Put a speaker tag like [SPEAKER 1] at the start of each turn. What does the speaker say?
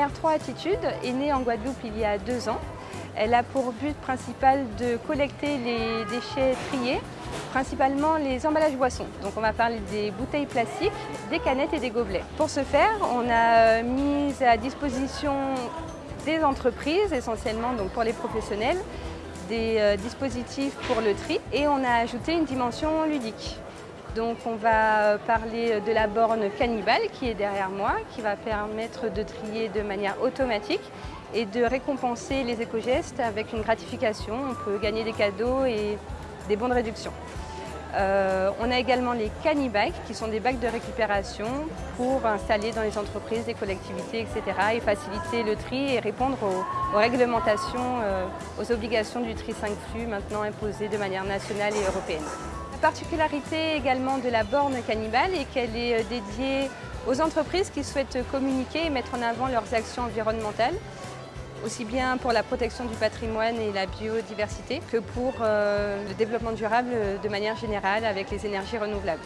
[SPEAKER 1] R3 Attitude est née en Guadeloupe il y a deux ans. Elle a pour but principal de collecter les déchets triés, principalement les emballages boissons. Donc on va parler des bouteilles plastiques, des canettes et des gobelets. Pour ce faire, on a mis à disposition des entreprises, essentiellement donc pour les professionnels, des euh, dispositifs pour le tri et on a ajouté une dimension ludique. Donc on va parler de la borne cannibale qui est derrière moi, qui va permettre de trier de manière automatique et de récompenser les éco-gestes avec une gratification. On peut gagner des cadeaux et des bons de réduction. Euh, on a également les cannibikes qui sont des bacs de récupération pour installer dans les entreprises, les collectivités, etc. et faciliter le tri et répondre aux, réglementations, euh, aux obligations du tri 5 flux maintenant imposées de manière nationale et européenne particularité également de la borne cannibale est qu'elle est euh, dédiée aux entreprises qui souhaitent communiquer et mettre en avant leurs actions environnementales, aussi bien pour la protection du patrimoine et la biodiversité que pour euh, le développement durable de manière générale avec les énergies renouvelables.